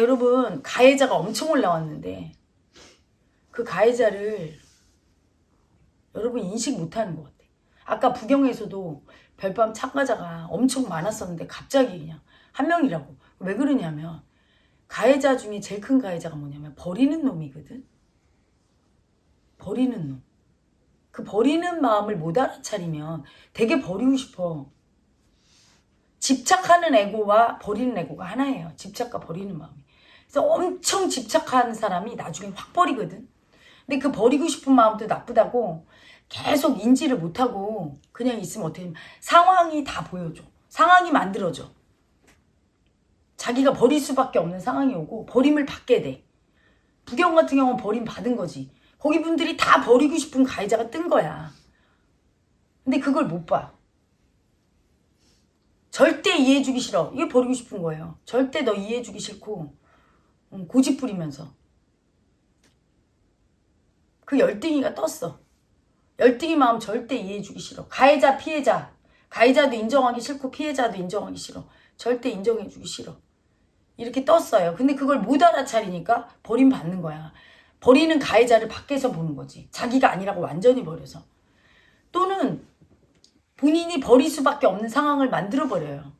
자, 여러분, 가해자가 엄청 올라왔는데, 그 가해자를 여러분 인식 못하는 것 같아. 아까 부경에서도 별밤 참가자가 엄청 많았었는데, 갑자기 그냥 한 명이라고. 왜 그러냐면, 가해자 중에 제일 큰 가해자가 뭐냐면, 버리는 놈이거든? 버리는 놈. 그 버리는 마음을 못 알아차리면 되게 버리고 싶어. 집착하는 에고와 버리는 에고가 하나예요. 집착과 버리는 마음이. 그래서 엄청 집착하는 사람이 나중에 확 버리거든. 근데 그 버리고 싶은 마음도 나쁘다고 계속 인지를 못하고 그냥 있으면 어떻게 되면 상황이 다 보여줘. 상황이 만들어져. 자기가 버릴 수밖에 없는 상황이 오고 버림을 받게 돼. 부경 같은 경우는 버림 받은 거지. 거기 분들이 다 버리고 싶은 가해자가 뜬 거야. 근데 그걸 못 봐. 절대 이해해주기 싫어. 이게 버리고 싶은 거예요. 절대 너 이해해주기 싫고 음, 고집 부리면서 그 열등이가 떴어. 열등이 마음 절대 이해해주기 싫어. 가해자 피해자 가해자도 인정하기 싫고 피해자도 인정하기 싫어. 절대 인정해주기 싫어. 이렇게 떴어요. 근데 그걸 못 알아차리니까 버림받는 거야. 버리는 가해자를 밖에서 보는 거지. 자기가 아니라고 완전히 버려서. 또는 본인이 버릴 수밖에 없는 상황을 만들어 버려요.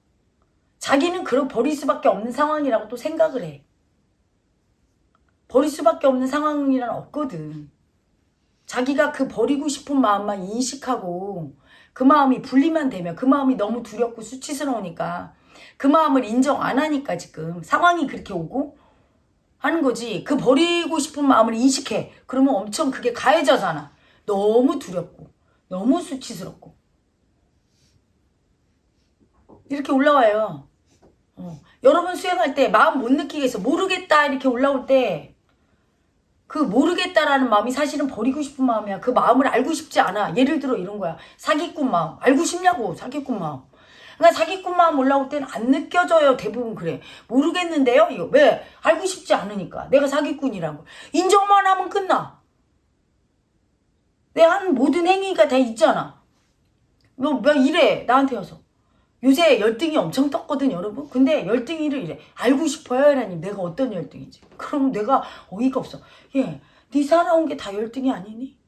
자기는 그런 버릴 수밖에 없는 상황이라고 또 생각을 해. 버릴 수밖에 없는 상황이란 없거든. 자기가 그 버리고 싶은 마음만 인식하고 그 마음이 분리만 되면 그 마음이 너무 두렵고 수치스러우니까 그 마음을 인정 안 하니까 지금 상황이 그렇게 오고 하는 거지. 그 버리고 싶은 마음을 인식해. 그러면 엄청 그게 가해자잖아. 너무 두렵고 너무 수치스럽고 이렇게 올라와요. 어. 여러분 수행할 때 마음 못 느끼겠어. 모르겠다 이렇게 올라올 때 그 모르겠다라는 마음이 사실은 버리고 싶은 마음이야. 그 마음을 알고 싶지 않아. 예를 들어 이런 거야. 사기꾼 마음. 알고 싶냐고 사기꾼 마음. 그러니까 사기꾼 마음 올라올 때는 안 느껴져요. 대부분 그래. 모르겠는데요? 이거 왜? 알고 싶지 않으니까. 내가 사기꾼이라고. 인정만 하면 끝나. 내 한 모든 행위가 다 있잖아. 너, 뭐 이래. 나한테 와서. 요새 열등이 엄청 떴거든 여러분 근데 열등이를 이래 알고 싶어요 라님 내가 어떤 열등이지 그럼 내가 어이가 없어 예네 살아온 게 다 열등이 아니니?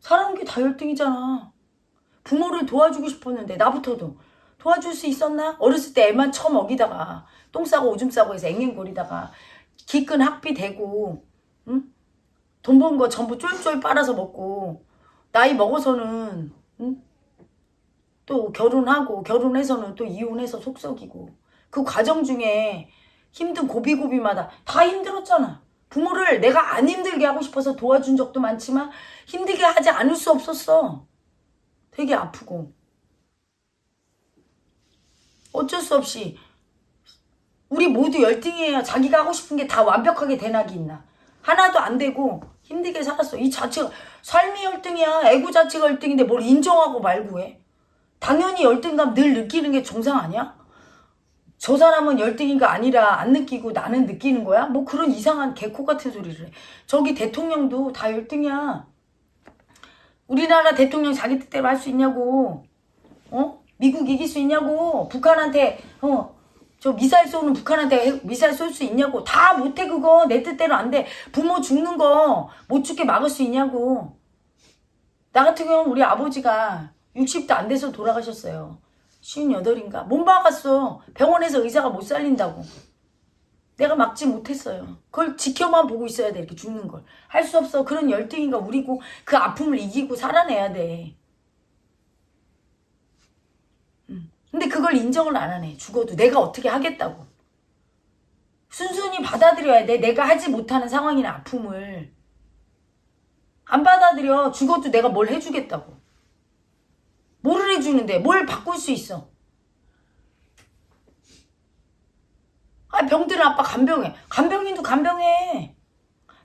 살아온 게 다 열등이잖아 부모를 도와주고 싶었는데 나부터도 도와줄 수 있었나? 어렸을 때 애만 처 먹이다가 똥 싸고 오줌 싸고 해서 앵앵거리다가 기끈 학비 대고 응? 돈 번 거 전부 쫄쫄 빨아서 먹고 나이 먹어서는 응? 또 결혼하고 결혼해서는 또 이혼해서 속썩이고 그 과정 중에 힘든 고비고비마다 다 힘들었잖아. 부모를 내가 안 힘들게 하고 싶어서 도와준 적도 많지만 힘들게 하지 않을 수 없었어. 되게 아프고. 어쩔 수 없이 우리 모두 열등이에요. 자기가 하고 싶은 게 다 완벽하게 대낙이 있나. 하나도 안 되고 힘들게 살았어. 이 자체가 삶이 열등이야. 애고 자체가 열등인데 뭘 인정하고 말고 해. 당연히 열등감 늘 느끼는 게 정상 아니야? 저 사람은 열등이가 아니라 안 느끼고 나는 느끼는 거야? 뭐 그런 이상한 개코 같은 소리를 해. 저기 대통령도 다 열등이야. 우리나라 대통령 자기 뜻대로 할 수 있냐고. 어? 미국 이길 수 있냐고. 북한한테 어. 저 미사일 쏘는 북한한테 미사일 쏠 수 있냐고. 다 못해 그거. 내 뜻대로 안 돼. 부모 죽는 거 못 죽게 막을 수 있냐고. 나 같은 경우는 우리 아버지가 60도 안 돼서 돌아가셨어요. 58인가? 못 막았어. 병원에서 의사가 못 살린다고. 내가 막지 못했어요. 그걸 지켜만 보고 있어야 돼. 이렇게 죽는 걸. 할 수 없어. 그런 열등인가 우리고 그 아픔을 이기고 살아내야 돼. 근데 그걸 인정을 안 하네. 죽어도 내가 어떻게 하겠다고. 순순히 받아들여야 돼. 내가 하지 못하는 상황이나 아픔을. 안 받아들여. 죽어도 내가 뭘 해주겠다고. 뭐를 해주는데? 뭘 바꿀 수 있어? 아 병들은 아빠 간병해. 간병인도 간병해.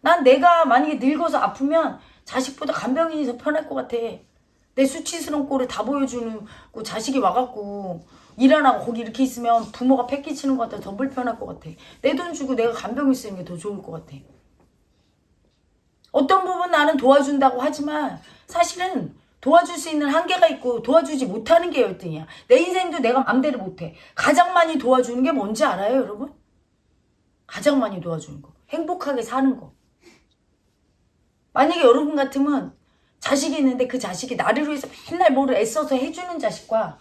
난 내가 만약에 늙어서 아프면 자식보다 간병인이 더 편할 것 같아. 내 수치스러운 꼴을 다 보여주는 그 자식이 와갖고 일 안 하고 거기 이렇게 있으면 부모가 패기치는 것 같아. 더 불편할 것 같아. 내 돈 주고 내가 간병인 쓰는 게 더 좋을 것 같아. 어떤 부분 나는 도와준다고 하지만 사실은 도와줄 수 있는 한계가 있고 도와주지 못하는 게 열등이야. 내 인생도 내가 맘대로 못해. 가장 많이 도와주는 게 뭔지 알아요 여러분? 가장 많이 도와주는 거. 행복하게 사는 거. 만약에 여러분 같으면 자식이 있는데 그 자식이 나를 위해서 맨날 뭐를 애써서 해주는 자식과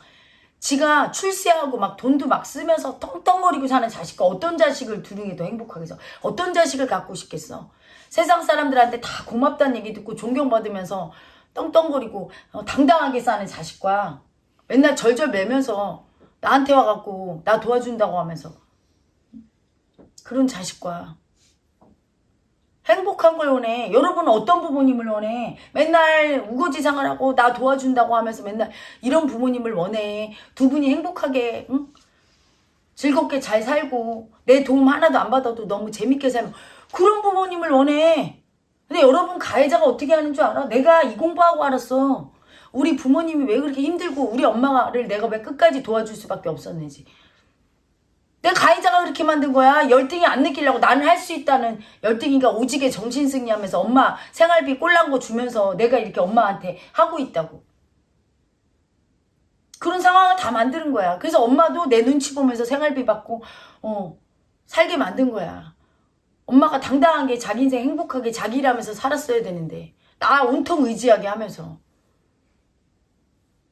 지가 출세하고 막 돈도 막 쓰면서 떵떵거리고 사는 자식과 어떤 자식을 두는 게 더 행복하겠어? 어떤 자식을 갖고 싶겠어? 세상 사람들한테 다 고맙다는 얘기 듣고 존경받으면서 떵떵거리고 어, 당당하게 사는 자식과 맨날 절절 매면서 나한테 와갖고 나 도와준다고 하면서 그런 자식과 행복한 걸 원해. 여러분은 어떤 부모님을 원해? 맨날 우거지상을 하고 나 도와준다고 하면서 맨날 이런 부모님을 원해. 두 분이 행복하게 응? 즐겁게 잘 살고 내 도움 하나도 안 받아도 너무 재밌게 살면 그런 부모님을 원해. 근데 여러분 가해자가 어떻게 하는 줄 알아? 내가 이 공부하고 알았어. 우리 부모님이 왜 그렇게 힘들고 우리 엄마를 내가 왜 끝까지 도와줄 수밖에 없었는지. 내가 가해자가 그렇게 만든 거야. 열등이 안 느끼려고 나는 할 수 있다는 열등이가 오지게 정신승리하면서 엄마 생활비 꼴난 거 주면서 내가 이렇게 엄마한테 하고 있다고. 그런 상황을 다 만드는 거야. 그래서 엄마도 내 눈치 보면서 생활비 받고 어 살게 만든 거야. 엄마가 당당하게 자기 인생 행복하게 자기 일하면서 살았어야 되는데 나 온통 의지하게 하면서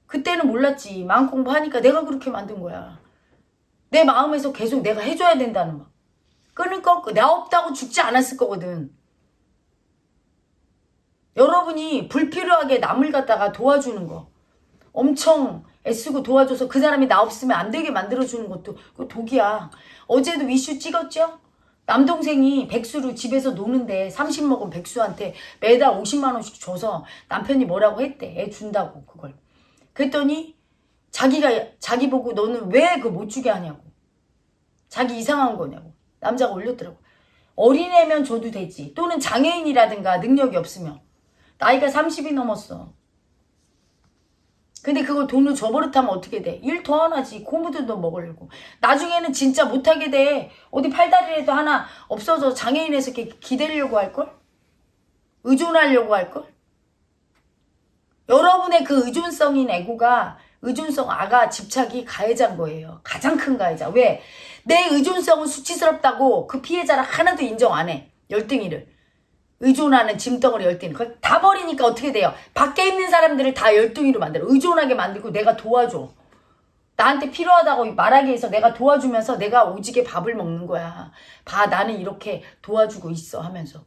그때는 몰랐지. 마음 공부하니까 내가 그렇게 만든 거야. 내 마음에서 계속 내가 해줘야 된다는 막 끊을 거 없고 나 없다고 죽지 않았을 거거든. 여러분이 불필요하게 남을 갖다가 도와주는 거 엄청 애쓰고 도와줘서 그 사람이 나 없으면 안 되게 만들어주는 것도 그 독이야. 어제도 위슈 찍었죠? 남동생이 백수로 집에서 노는데 30 먹은 백수한테 매달 50만 원씩 줘서 남편이 뭐라고 했대. 애 준다고 그걸. 그랬더니 자기가 자기 보고 너는 왜 그 못 주게 하냐고. 자기 이상한 거냐고. 남자가 올렸더라고. 어린애면 줘도 되지. 또는 장애인이라든가 능력이 없으면. 나이가 30이 넘었어. 근데 그걸 돈을 줘버릇하면 어떻게 돼? 일더 하나지. 고무들도 먹으려고. 나중에는 진짜 못하게 돼. 어디 팔다리라도 하나 없어져 장애인에서 이렇게 기대려고 할걸? 의존하려고 할걸? 여러분의 그 의존성인 애고가 의존성 아가 집착이 가해자인 거예요. 가장 큰 가해자. 왜? 내 의존성은 수치스럽다고 그 피해자를 하나도 인정 안 해. 열등이를. 의존하는 짐덩어리 열등이. 그걸 다 버리니까 어떻게 돼요? 밖에 있는 사람들을 다 열등이로 만들어. 의존하게 만들고 내가 도와줘. 나한테 필요하다고 말하기 위해서 내가 도와주면서 내가 오지게 밥을 먹는 거야. 봐, 나는 이렇게 도와주고 있어 하면서.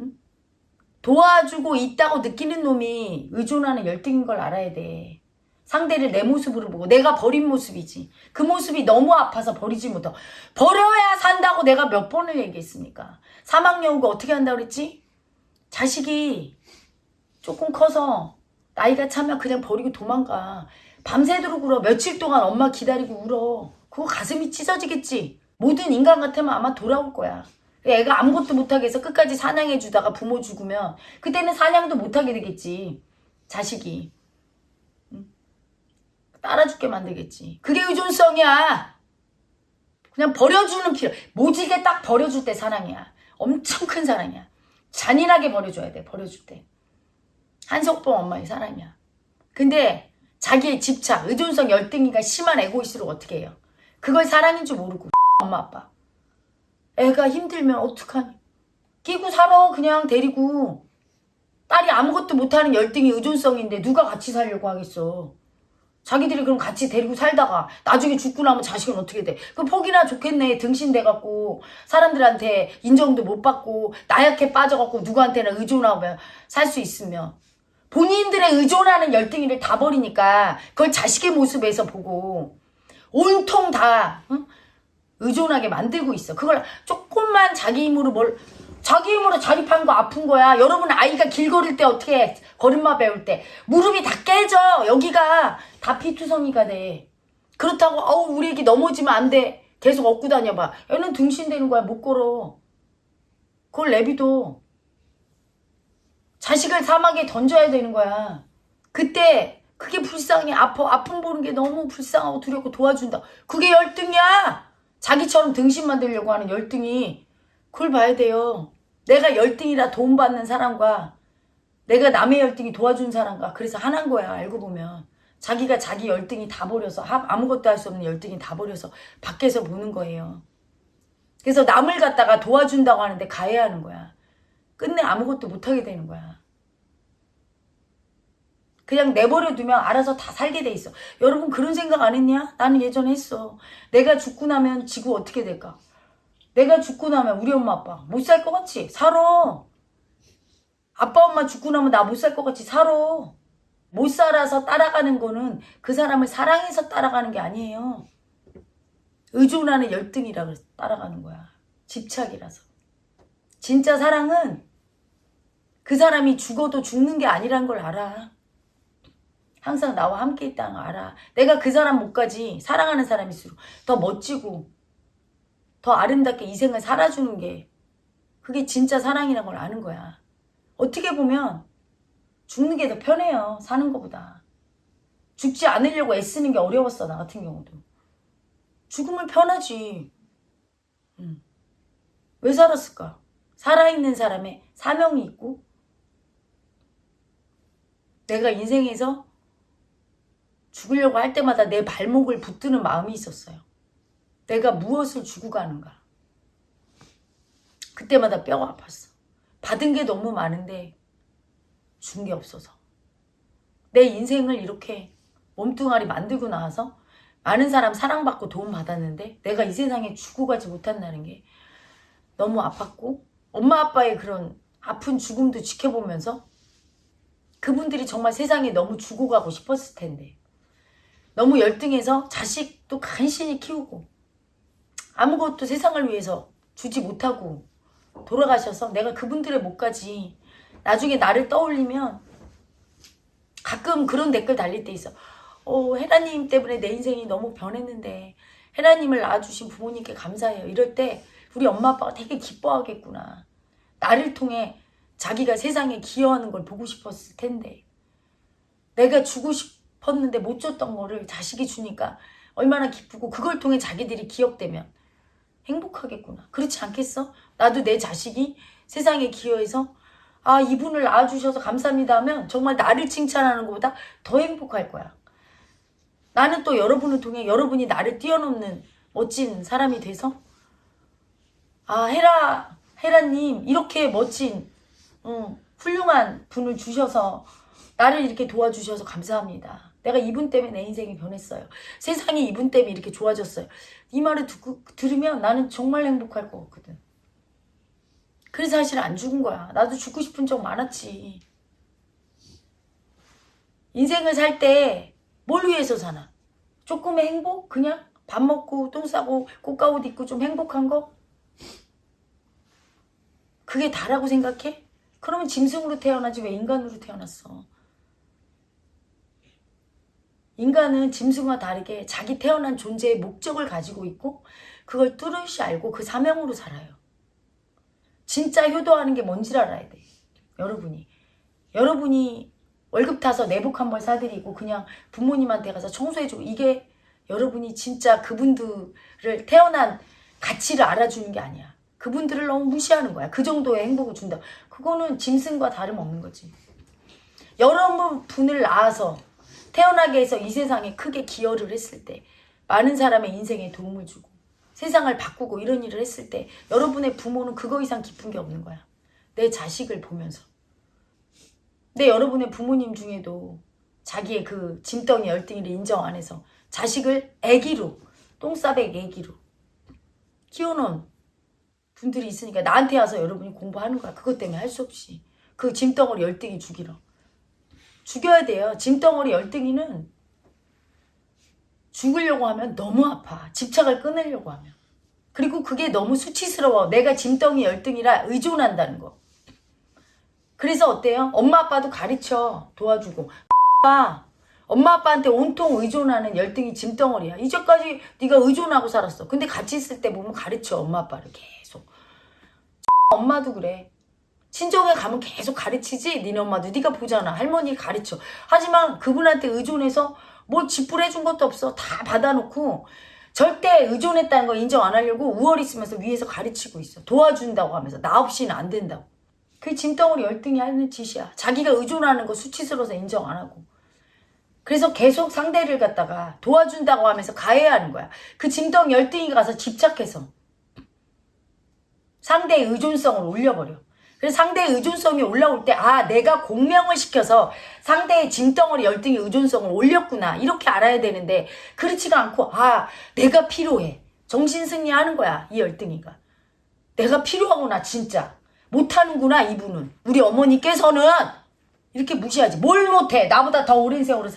응? 도와주고 있다고 느끼는 놈이 의존하는 열등인 걸 알아야 돼. 상대를 내 모습으로 보고 내가 버린 모습이지. 그 모습이 너무 아파서 버리지 못하고 버려야 산다고 내가 몇 번을 얘기했습니까? 사막여우가 어떻게 한다고 그랬지? 자식이 조금 커서 나이가 차면 그냥 버리고 도망가. 밤새도록 울어. 며칠 동안 엄마 기다리고 울어. 그거 가슴이 찢어지겠지. 모든 인간 같으면 아마 돌아올 거야. 애가 아무것도 못하게 해서 끝까지 사냥해 주다가 부모 죽으면 그때는 사냥도 못하게 되겠지. 자식이. 따라 죽게 만들겠지. 그게 의존성이야. 그냥 버려주는 필요. 모지게 딱 버려줄 때 사랑이야. 엄청 큰 사랑이야. 잔인하게 버려줘야 돼. 버려줄 때. 한석봉 엄마의 사랑이야. 근데 자기의 집착, 의존성 열등이가 심한 에고이스로 어떻게 해요? 그걸 사랑인 줄 모르고 엄마 아빠. 애가 힘들면 어떡하니? 끼고 살아 그냥 데리고. 딸이 아무것도 못하는 열등이 의존성인데 누가 같이 살려고 하겠어. 자기들이 그럼 같이 데리고 살다가 나중에 죽고 나면 자식은 어떻게 돼? 그 폭이나 좋겠네. 등신돼갖고 사람들한테 인정도 못 받고 나약해 빠져갖고 누구한테나 의존하고 살수 있으면 본인들의 의존하는 열등이를 다 버리니까 그걸 자식의 모습에서 보고 온통 다 응? 의존하게 만들고 있어. 그걸 조금만 자기 힘으로 뭘 자기 힘으로 자립한 거 아픈 거야. 여러분 아이가 길 걸을 때 어떻게 해? 걸음마 배울 때 무릎이 다 깨져. 여기가 다 피투성이가 돼. 그렇다고 어우 우리 애기 넘어지면 안 돼. 계속 업고 다녀봐. 얘는 등신되는 거야. 못 걸어. 그걸 내비둬. 자식을 사막에 던져야 되는 거야. 그때 그게 불쌍해. 아파. 아픔 보는 게 너무 불쌍하고 두렵고 도와준다. 그게 열등이야. 자기처럼 등신 만들려고 하는 열등이. 그걸 봐야 돼요. 내가 열등이라 도움받는 사람과 내가 남의 열등이 도와준 사람과 그래서 하나인 거야. 알고 보면. 자기가 자기 열등이 다 버려서 아무것도 할 수 없는 열등이 다 버려서 밖에서 보는 거예요. 그래서 남을 갖다가 도와준다고 하는데 가해하는 거야. 끝내 아무것도 못하게 되는 거야. 그냥 내버려 두면 알아서 다 살게 돼 있어. 여러분 그런 생각 안 했냐? 나는 예전에 했어. 내가 죽고 나면 지구 어떻게 될까? 내가 죽고 나면 우리 엄마 아빠 못 살 것 같지? 살아. 아빠 엄마 죽고 나면 나 못 살 것 같지? 살아. 못 살아서 따라가는 거는 그 사람을 사랑해서 따라가는 게 아니에요. 의존하는 열등이라 그래서 따라가는 거야. 집착이라서. 진짜 사랑은 그 사람이 죽어도 죽는 게 아니란 걸 알아. 항상 나와 함께 있다는 걸 알아. 내가 그 사람 못 가지 사랑하는 사람일수록 더 멋지고 더 아름답게 이 생을 살아주는 게 그게 진짜 사랑이란 걸 아는 거야. 어떻게 보면 죽는 게 더 편해요. 사는 것보다. 죽지 않으려고 애쓰는 게 어려웠어. 나 같은 경우도. 죽으면 편하지. 음. 왜 살았을까? 살아있는 사람의 사명이 있고 내가 인생에서 죽으려고 할 때마다 내 발목을 붙드는 마음이 있었어요. 내가 무엇을 주고 가는가. 그때마다 뼈가 아팠어. 받은 게 너무 많은데 준 게 없어서. 내 인생을 이렇게 몸뚱아리 만들고 나와서 많은 사람 사랑받고 도움받았는데 내가 이 세상에 죽고 가지 못한다는 게 너무 아팠고 엄마 아빠의 그런 아픈 죽음도 지켜보면서 그분들이 정말 세상에 너무 죽어 가고 싶었을 텐데 너무 열등해서 자식도 간신히 키우고 아무것도 세상을 위해서 주지 못하고 돌아가셔서 내가 그분들의 목까지 나중에 나를 떠올리면 가끔 그런 댓글 달릴 때 있어. 어, 헤라님 때문에 내 인생이 너무 변했는데 헤라님을 낳아주신 부모님께 감사해요. 이럴 때 우리 엄마 아빠가 되게 기뻐하겠구나. 나를 통해 자기가 세상에 기여하는 걸 보고 싶었을 텐데 내가 주고 싶었는데 못 줬던 거를 자식이 주니까 얼마나 기쁘고 그걸 통해 자기들이 기억되면 행복하겠구나. 그렇지 않겠어? 나도 내 자식이 세상에 기여해서 아 이분을 낳아주셔서 감사합니다 하면 정말 나를 칭찬하는 것보다 더 행복할 거야. 나는 또 여러분을 통해 여러분이 나를 뛰어넘는 멋진 사람이 돼서 아 헤라 헤라님 이렇게 멋진 음, 훌륭한 분을 주셔서 나를 이렇게 도와주셔서 감사합니다. 내가 이분 때문에 내 인생이 변했어요. 세상이 이분 때문에 이렇게 좋아졌어요. 이 말을 듣고, 들으면 나는 정말 행복할 것 같거든. 그래서 사실 안 죽은 거야. 나도 죽고 싶은 적 많았지. 인생을 살 때 뭘 위해서 사나? 조금의 행복? 그냥 밥 먹고 똥 싸고 꽃가옷 입고 좀 행복한 거? 그게 다라고 생각해? 그러면 짐승으로 태어나지 왜 인간으로 태어났어? 인간은 짐승과 다르게 자기 태어난 존재의 목적을 가지고 있고 그걸 뚜렷이 알고 그 사명으로 살아요. 진짜 효도하는 게 뭔지를 알아야 돼. 여러분이. 여러분이 월급 타서 내복 한 벌 사드리고 그냥 부모님한테 가서 청소해주고 이게 여러분이 진짜 그분들을 태어난 가치를 알아주는 게 아니야. 그분들을 너무 무시하는 거야. 그 정도의 행복을 준다. 그거는 짐승과 다름없는 거지. 여러분을 낳아서 태어나게 해서 이 세상에 크게 기여를 했을 때 많은 사람의 인생에 도움을 주고 세상을 바꾸고 이런 일을 했을 때 여러분의 부모는 그거 이상 기쁜 게 없는 거야. 내 자식을 보면서. 근데 여러분의 부모님 중에도 자기의 그 짐덩이 열등이를 인정 안 해서 자식을 애기로 똥싸백 애기로 키워놓은 분들이 있으니까 나한테 와서 여러분이 공부하는 거야. 그것 때문에 할 수 없이. 그 짐덩어리 열등이 죽이러. 죽여야 돼요. 짐덩어리 열등이는 죽으려고 하면 너무 아파. 집착을 끊으려고 하면. 그리고 그게 너무 수치스러워. 내가 짐덩이 열등이라 의존한다는 거. 그래서 어때요? 엄마 아빠도 가르쳐 도와주고 아빠 엄마 아빠한테 온통 의존하는 열등이 짐덩어리야. 이제까지 네가 의존하고 살았어. 근데 같이 있을 때 보면 가르쳐 엄마 아빠를 계속. 엄마도 그래. 친정에 가면 계속 가르치지? 니네 엄마도 네가 보잖아. 할머니 가르쳐. 하지만 그분한테 의존해서 뭐 지불해준 것도 없어. 다 받아놓고 절대 의존했다는 거 인정 안 하려고 우월 있으면서 위에서 가르치고 있어. 도와준다고 하면서 나 없이는 안 된다고. 그게 짐덩어리 열등이 하는 짓이야. 자기가 의존하는 거 수치스러워서 인정 안 하고. 그래서 계속 상대를 갖다가 도와준다고 하면서 가해하는 거야. 그 짐덩이 열등이가 가서 집착해서 상대의 의존성을 올려버려. 그래서 상대의 의존성이 올라올 때, 아, 내가 공명을 시켜서 상대의 짐덩어리 열등의 의존성을 올렸구나. 이렇게 알아야 되는데, 그렇지가 않고, 아, 내가 필요해. 정신승리 하는 거야, 이 열등이가. 내가 필요하구나, 진짜. 못하는구나, 이분은. 우리 어머니께서는 이렇게 무시하지. 뭘 못해. 나보다 더 오랜 세월을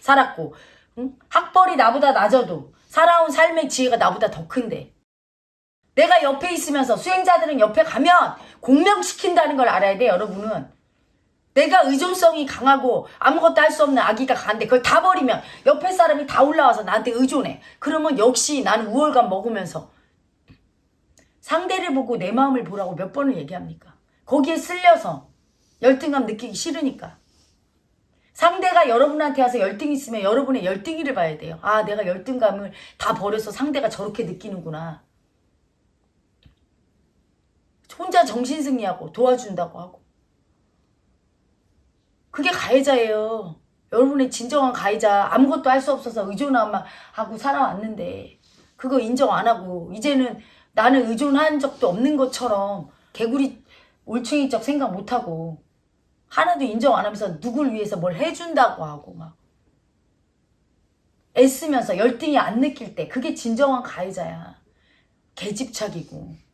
살았고 응? 학벌이 나보다 낮아도 살아온 삶의 지혜가 나보다 더 큰데. 내가 옆에 있으면서 수행자들은 옆에 가면 공명시킨다는 걸 알아야 돼, 여러분은. 내가 의존성이 강하고 아무것도 할 수 없는 아기가 간데 그걸 다 버리면 옆에 사람이 다 올라와서 나한테 의존해. 그러면 역시 나는 우월감 먹으면서 상대를 보고 내 마음을 보라고 몇 번을 얘기합니까? 거기에 쓸려서 열등감 느끼기 싫으니까. 상대가 여러분한테 와서 열등 있으면 여러분의 열등이를 봐야 돼요. 아, 내가 열등감을 다 버려서 상대가 저렇게 느끼는구나. 혼자 정신승리하고 도와준다고 하고. 그게 가해자예요. 여러분의 진정한 가해자. 아무것도 할 수 없어서 의존하고 살아왔는데 그거 인정 안 하고 이제는 나는 의존한 적도 없는 것처럼 개구리 올챙이적 생각 못하고 하나도 인정 안 하면서 누굴 위해서 뭘 해준다고 하고 막 애쓰면서 열등이 안 느낄 때 그게 진정한 가해자야. 개집착이고.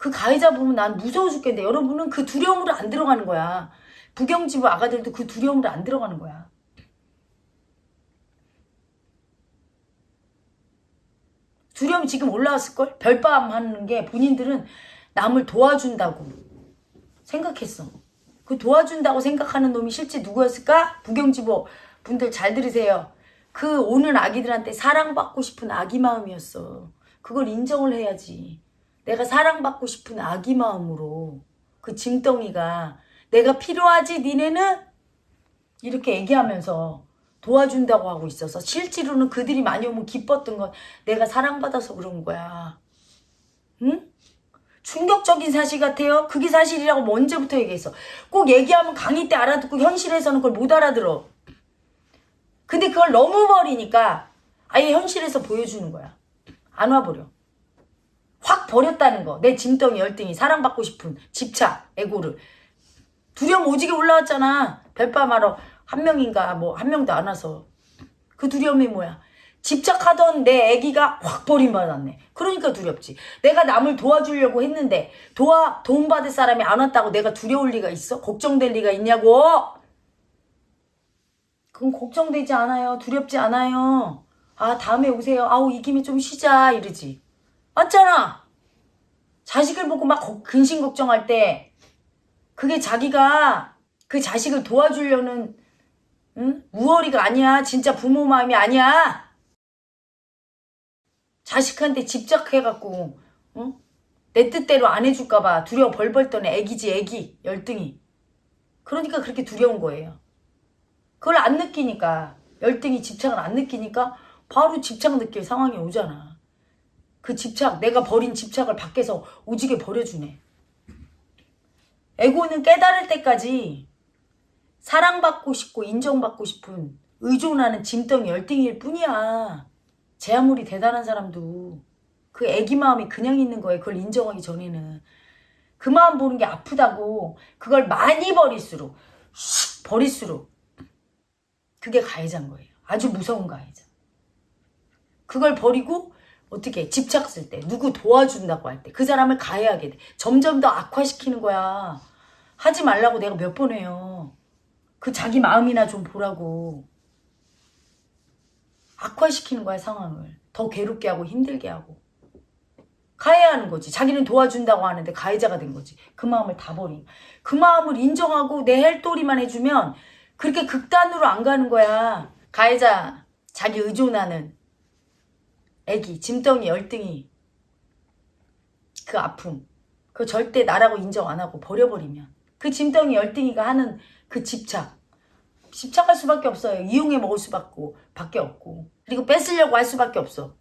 그 가해자 보면 난 무서워 죽겠는데 여러분은 그 두려움으로 안 들어가는 거야. 부경지부 아가들도 그 두려움으로 안 들어가는 거야. 두려움이 지금 올라왔을걸? 별밤 하는 게 본인들은 남을 도와준다고 생각했어. 그 도와준다고 생각하는 놈이 실제 누구였을까? 부경지보 분들 잘 들으세요. 그 오는 아기들한테 사랑받고 싶은 아기 마음이었어. 그걸 인정을 해야지. 내가 사랑받고 싶은 아기 마음으로 그 짐덩이가 내가 필요하지 니네는 이렇게 얘기하면서 도와준다고 하고 있어서 실제로는 그들이 많이 오면 기뻤던 건 내가 사랑받아서 그런 거야. 응? 충격적인 사실 같아요. 그게 사실이라고 뭐 언제부터 얘기했어. 꼭 얘기하면 강의 때 알아듣고 현실에서는 그걸 못 알아들어. 근데 그걸 너무 버리니까 아예 현실에서 보여주는 거야. 안 와버려. 확 버렸다는 거. 내 짐덩이 열등이 사랑받고 싶은 집착, 에고를. 두려움 오지게 올라왔잖아. 별밤하러 한 명인가 뭐 한 명도 안 와서. 그 두려움이 뭐야? 집착하던 내 애기가 확 버림받았네. 그러니까 두렵지. 내가 남을 도와주려고 했는데 도와 도움받을 사람이 안 왔다고 내가 두려울 리가 있어? 걱정될 리가 있냐고? 그건 걱정되지 않아요. 두렵지 않아요. 아 다음에 오세요. 아우 이 김에 좀 쉬자 이러지. 맞잖아. 자식을 보고 막 근심 걱정할 때 그게 자기가 그 자식을 도와주려는 응? 우월이가 아니야. 진짜 부모 마음이 아니야. 자식한테 집착해갖고 어? 내 뜻대로 안 해줄까봐 두려워 벌벌 떠는 애기지 애기 열등이 그러니까 그렇게 두려운 거예요 그걸 안 느끼니까 열등이 집착을 안 느끼니까 바로 집착 느낄 상황이 오잖아 그 집착 내가 버린 집착을 밖에서 오지게 버려주네 에고는 깨달을 때까지 사랑받고 싶고 인정받고 싶은 의존하는 짐덩이 열등일 뿐이야 제 아무리 대단한 사람도 그 애기 마음이 그냥 있는 거예요. 그걸 인정하기 전에는. 그 마음 보는 게 아프다고 그걸 많이 버릴수록 슉 버릴수록 그게 가해자인 거예요. 아주 무서운 가해자. 그걸 버리고 어떻게 집착했을 때 누구 도와준다고 할 때 그 사람을 가해하게 돼. 점점 더 악화시키는 거야. 하지 말라고 내가 몇 번 해요. 그 자기 마음이나 좀 보라고. 악화시키는 거야 상황을 더 괴롭게 하고 힘들게 하고 가해하는 거지 자기는 도와준다고 하는데 가해자가 된 거지 그 마음을 다 버린 그 마음을 인정하고 내 헬도리만 해주면 그렇게 극단으로 안 가는 거야 가해자 자기 의존하는 애기 짐덩이 열등이 그 아픔 그 절대 나라고 인정 안 하고 버려버리면 그 짐덩이 열등이가 하는 그 집착 집착할 수밖에 없어요. 이용해 먹을 수밖에 없고 그리고 뺏으려고 할 수밖에 없어.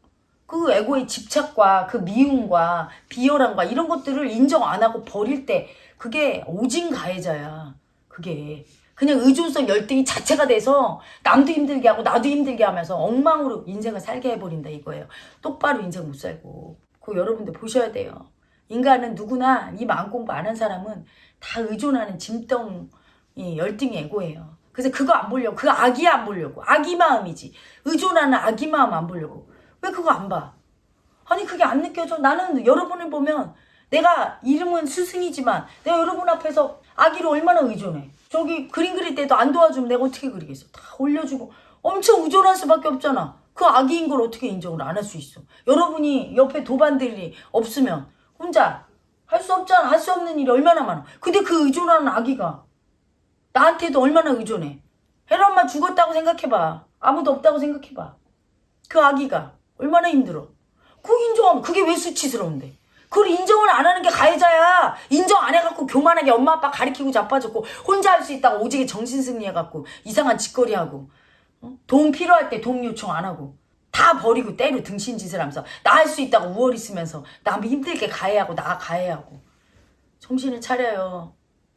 그 에고의 집착과 그 미움과 비열함과 이런 것들을 인정 안 하고 버릴 때 그게 오진 가해자야. 그게 그냥 의존성 열등이 자체가 돼서 남도 힘들게 하고 나도 힘들게 하면서 엉망으로 인생을 살게 해버린다 이거예요. 똑바로 인생 못 살고. 그거 여러분들 보셔야 돼요. 인간은 누구나 이 마음 공부 안 한 사람은 다 의존하는 짐덩 이 열등이 에고예요. 그래서 그거 안 보려고 그 아기 안 보려고 아기 마음이지 의존하는 아기 마음 안 보려고 왜 그거 안 봐? 아니 그게 안 느껴져. 나는 여러분을 보면 내가 이름은 스승이지만 내가 여러분 앞에서 아기를 얼마나 의존해. 저기 그림 그릴 때도 안 도와주면 내가 어떻게 그리겠어. 다 올려주고 엄청 의존할 수밖에 없잖아. 그 아기인 걸 어떻게 인정을 안 할 수 있어. 여러분이 옆에 도반들이 없으면 혼자 할 수 없잖아. 할 수 없는 일이 얼마나 많아. 근데 그 의존하는 아기가 나한테도 얼마나 의존해. 혜라 엄마 죽었다고 생각해봐. 아무도 없다고 생각해봐. 그 아기가 얼마나 힘들어. 그거 인정하면 그게 왜 수치스러운데. 그걸 인정을 안 하는 게 가해자야. 인정 안 해갖고 교만하게 엄마 아빠 가리키고 자빠졌고 혼자 할 수 있다고 오지게 정신승리 해갖고 이상한 짓거리 하고 어? 도움 필요할 때 도움 요청 안 하고 다 버리고 때로 등신 짓을 하면서 나 할 수 있다고 우월히 쓰면서 남 힘들게 가해하고 나 가해하고 정신을 차려요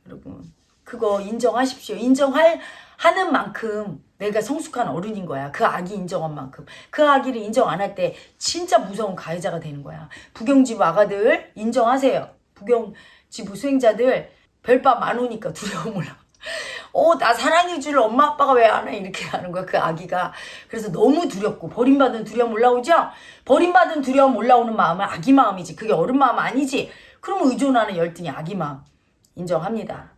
여러분 그거 인정하십시오 인정할 하는 만큼 내가 성숙한 어른인 거야 그 아기 인정한 만큼 그 아기를 인정 안 할 때 진짜 무서운 가해자가 되는 거야 부경지부 아가들 인정하세요 부경지부 수행자들 별밤 안 오니까 두려움 올라 어, 나 사랑해 줄 엄마 아빠가 왜 안 해? 이렇게 하는 거야, 그 아기가. 그래서 너무 두렵고, 버림받은 두려움 올라오죠? 버림받은 두려움 올라오는 마음은 아기 마음이지. 그게 어른 마음 아니지. 그러면 의존하는 열등이 아기 마음. 인정합니다.